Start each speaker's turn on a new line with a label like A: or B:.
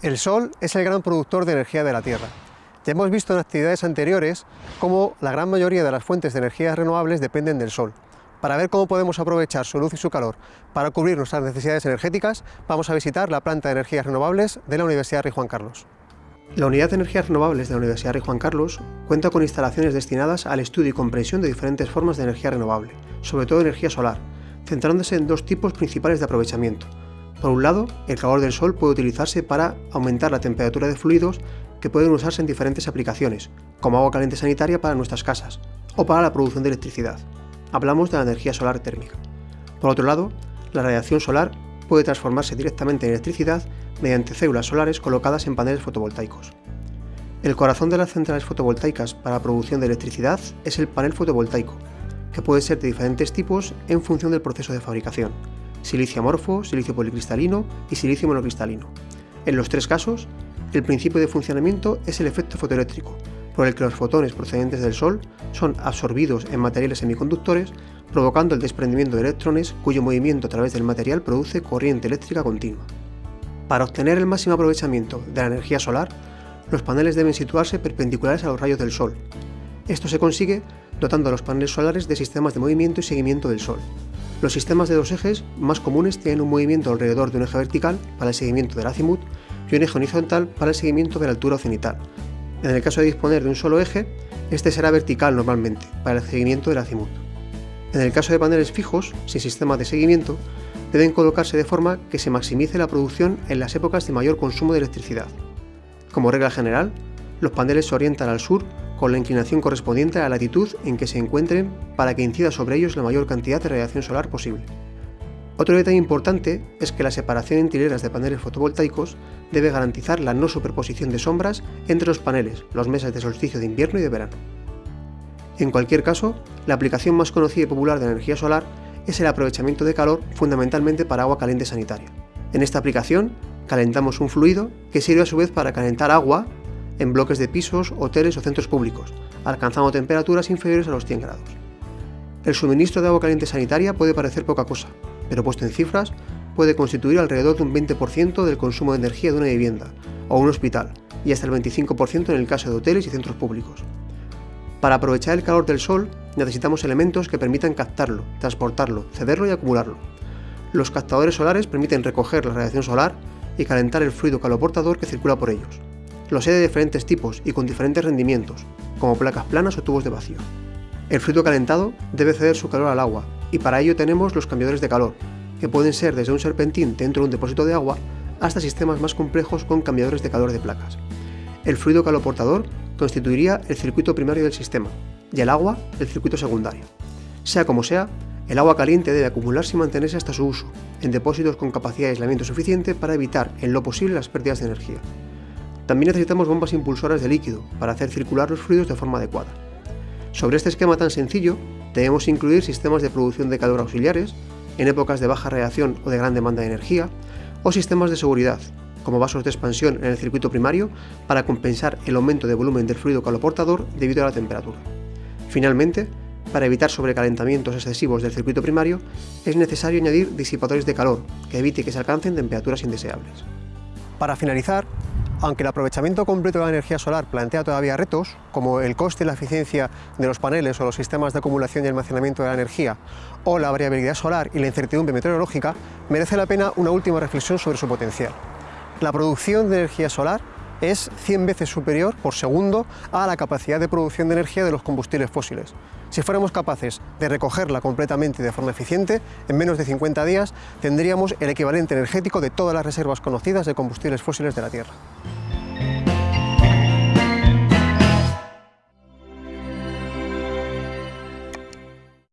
A: El Sol es el gran productor de energía de la Tierra. Ya hemos visto en actividades anteriores cómo la gran mayoría de las fuentes de energías renovables dependen del Sol. Para ver cómo podemos aprovechar su luz y su calor para cubrir nuestras necesidades energéticas, vamos a visitar la planta de energías renovables de la Universidad Rey Juan Carlos. La Unidad de Energías Renovables de la Universidad Rey Juan Carlos cuenta con instalaciones destinadas al estudio y comprensión de diferentes formas de energía renovable, sobre todo energía solar, centrándose en dos tipos principales de aprovechamiento, por un lado, el calor del sol puede utilizarse para aumentar la temperatura de fluidos que pueden usarse en diferentes aplicaciones, como agua caliente sanitaria para nuestras casas, o para la producción de electricidad. Hablamos de la energía solar térmica. Por otro lado, la radiación solar puede transformarse directamente en electricidad mediante células solares colocadas en paneles fotovoltaicos. El corazón de las centrales fotovoltaicas para la producción de electricidad es el panel fotovoltaico, que puede ser de diferentes tipos en función del proceso de fabricación, silicio amorfo, silicio policristalino y silicio monocristalino. En los tres casos, el principio de funcionamiento es el efecto fotoeléctrico, por el que los fotones procedentes del Sol son absorbidos en materiales semiconductores, provocando el desprendimiento de electrones cuyo movimiento a través del material produce corriente eléctrica continua. Para obtener el máximo aprovechamiento de la energía solar, los paneles deben situarse perpendiculares a los rayos del Sol. Esto se consigue dotando a los paneles solares de sistemas de movimiento y seguimiento del Sol, los sistemas de dos ejes más comunes tienen un movimiento alrededor de un eje vertical para el seguimiento del azimut y un eje horizontal para el seguimiento de la altura cenital. En el caso de disponer de un solo eje, este será vertical normalmente, para el seguimiento del azimut. En el caso de paneles fijos, sin sistema de seguimiento, deben colocarse de forma que se maximice la producción en las épocas de mayor consumo de electricidad. Como regla general, los paneles se orientan al sur con la inclinación correspondiente a la latitud en que se encuentren para que incida sobre ellos la mayor cantidad de radiación solar posible. Otro detalle importante es que la separación entre hileras de paneles fotovoltaicos debe garantizar la no superposición de sombras entre los paneles los meses de solsticio de invierno y de verano. En cualquier caso, la aplicación más conocida y popular de energía solar es el aprovechamiento de calor fundamentalmente para agua caliente sanitaria. En esta aplicación, calentamos un fluido que sirve a su vez para calentar agua en bloques de pisos, hoteles o centros públicos, alcanzando temperaturas inferiores a los 100 grados. El suministro de agua caliente sanitaria puede parecer poca cosa, pero puesto en cifras, puede constituir alrededor de un 20% del consumo de energía de una vivienda o un hospital, y hasta el 25% en el caso de hoteles y centros públicos. Para aprovechar el calor del sol, necesitamos elementos que permitan captarlo, transportarlo, cederlo y acumularlo. Los captadores solares permiten recoger la radiación solar y calentar el fluido caloportador que circula por ellos. Los hay de diferentes tipos y con diferentes rendimientos, como placas planas o tubos de vacío. El fluido calentado debe ceder su calor al agua, y para ello tenemos los cambiadores de calor, que pueden ser desde un serpentín dentro de un depósito de agua hasta sistemas más complejos con cambiadores de calor de placas. El fluido caloportador constituiría el circuito primario del sistema, y el agua el circuito secundario. Sea como sea, el agua caliente debe acumularse y mantenerse hasta su uso, en depósitos con capacidad de aislamiento suficiente para evitar en lo posible las pérdidas de energía. También necesitamos bombas impulsoras de líquido para hacer circular los fluidos de forma adecuada. Sobre este esquema tan sencillo, debemos incluir sistemas de producción de calor auxiliares, en épocas de baja radiación o de gran demanda de energía, o sistemas de seguridad, como vasos de expansión en el circuito primario para compensar el aumento de volumen del fluido caloportador debido a la temperatura. Finalmente, para evitar sobrecalentamientos excesivos del circuito primario, es necesario añadir disipadores de calor que evite que se alcancen temperaturas indeseables. Para finalizar, aunque el aprovechamiento completo de la energía solar plantea todavía retos, como el coste y la eficiencia de los paneles o los sistemas de acumulación y almacenamiento de la energía, o la variabilidad solar y la incertidumbre meteorológica, merece la pena una última reflexión sobre su potencial. La producción de energía solar es 100 veces superior por segundo a la capacidad de producción de energía de los combustibles fósiles. Si fuéramos capaces de recogerla completamente de forma eficiente, en menos de 50 días tendríamos el equivalente energético de todas las reservas conocidas de combustibles fósiles de la Tierra.